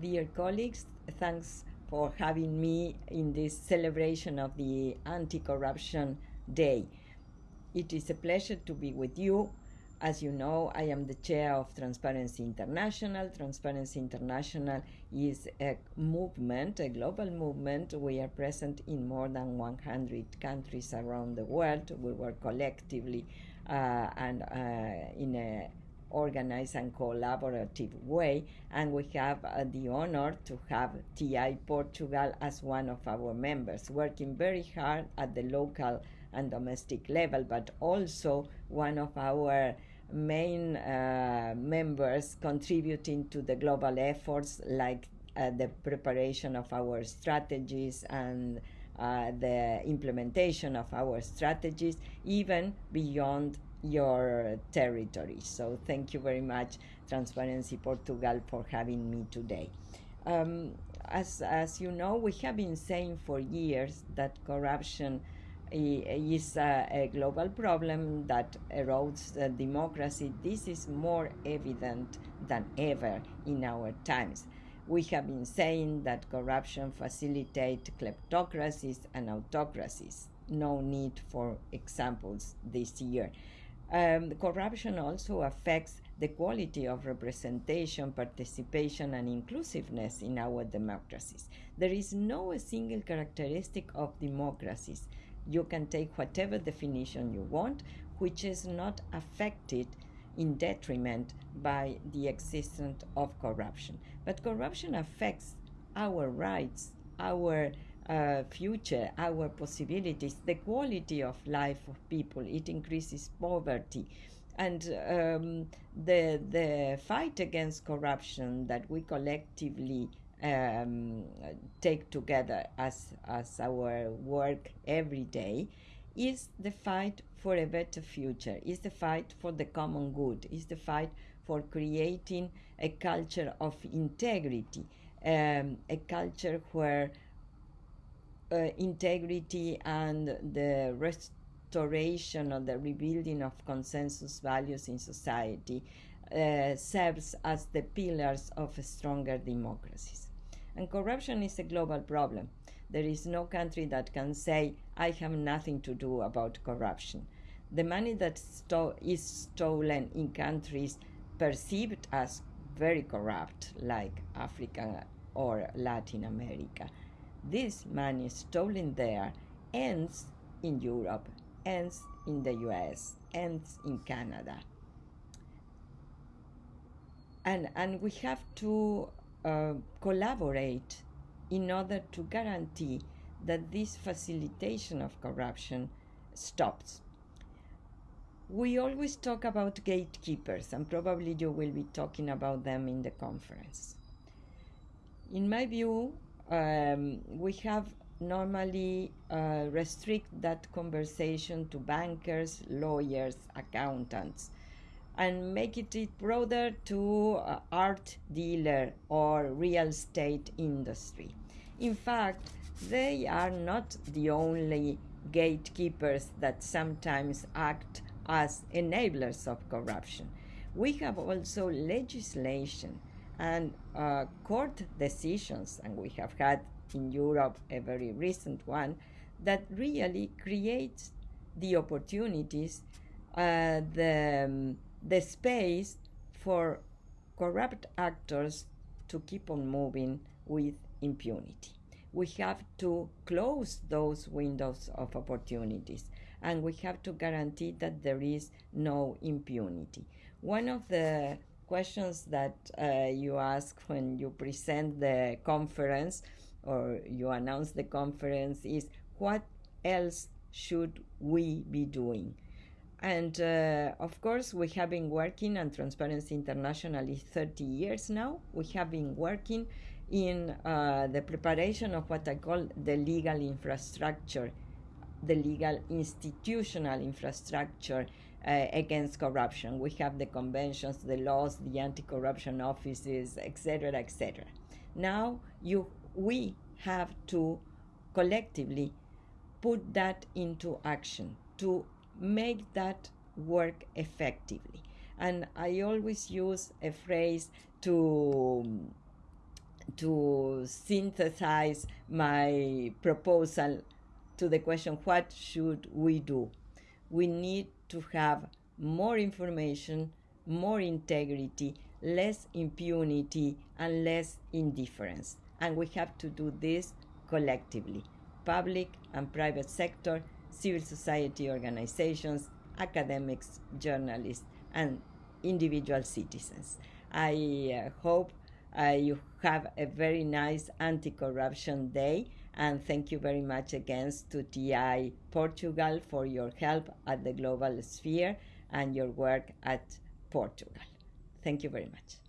Dear colleagues, thanks for having me in this celebration of the Anti Corruption Day. It is a pleasure to be with you. As you know, I am the chair of Transparency International. Transparency International is a movement, a global movement. We are present in more than 100 countries around the world. We work collectively uh, and uh, in a organized and collaborative way. And we have uh, the honor to have TI Portugal as one of our members, working very hard at the local and domestic level, but also one of our main uh, members contributing to the global efforts like uh, the preparation of our strategies and uh, the implementation of our strategies, even beyond your territory. So thank you very much, Transparency Portugal, for having me today. Um, as, as you know, we have been saying for years that corruption is a, a, global problem that erodes democracy. This is more evident than ever in our times. We have been saying that corruption facilitates kleptocracies and autocracies. No need for examples this year. Um, corruption also affects the quality of representation, participation, and inclusiveness in our democracies. There is no single characteristic of democracies. You can take whatever definition you want, which is not affected in detriment by the existence of corruption. But corruption affects our rights, our uh, future, our possibilities, the quality of life of people. It increases poverty. And um, the, the fight against corruption that we collectively um, take together as, as our work every day is the fight for a better future, is the fight for the common good, is the fight for creating a culture of integrity, um, a culture where uh, integrity and the restoration or the rebuilding of consensus values in society uh, serves as the pillars of stronger democracies. And corruption is a global problem. There is no country that can say, I have nothing to do about corruption. The money that sto- is stolen in countries perceived as very corrupt, like Africa or Latin America, this money stolen there ends in Europe, ends in the US, ends in Canada. And, and we have to uh, collaborate in order to guarantee that this facilitation of corruption stops. We always talk about gatekeepers, and probably you will be talking about them in the conference. In my view, um, we have normally uh, restrict that conversation to bankers, lawyers, accountants, and make it broader to uh, art dealer or real estate industry. In fact, they are not the only gatekeepers that sometimes act as enablers of corruption. We have also legislation and uh, court decisions, and we have had in Europe a very recent one, that really creates the opportunities, uh, the, um, the space for corrupt actors to keep on moving with impunity. We have to close those windows of opportunities and we have to guarantee that there is no impunity. One of the questions that uh, you ask when you present the conference or you announce the conference is what else should we be doing? And uh, of course, we have been working on Transparency International is 30 years now. We have been working in uh, the preparation of what I call the legal infrastructure, the legal institutional infrastructure uh, against corruption. We have the conventions, the laws, the anti-corruption offices, etc., etc. Now you, we have to collectively put that into action to make that work effectively. And I always use a phrase to to synthesize my proposal to the question what should we do? We need to have more information, more integrity, less impunity, and less indifference. And we have to do this collectively public and private sector, civil society organizations, academics, journalists, and individual citizens. I uh, hope uh, you have a very nice anti corruption day. And thank you very much again to TI Portugal for your help at the global sphere and your work at Portugal. Thank you very much.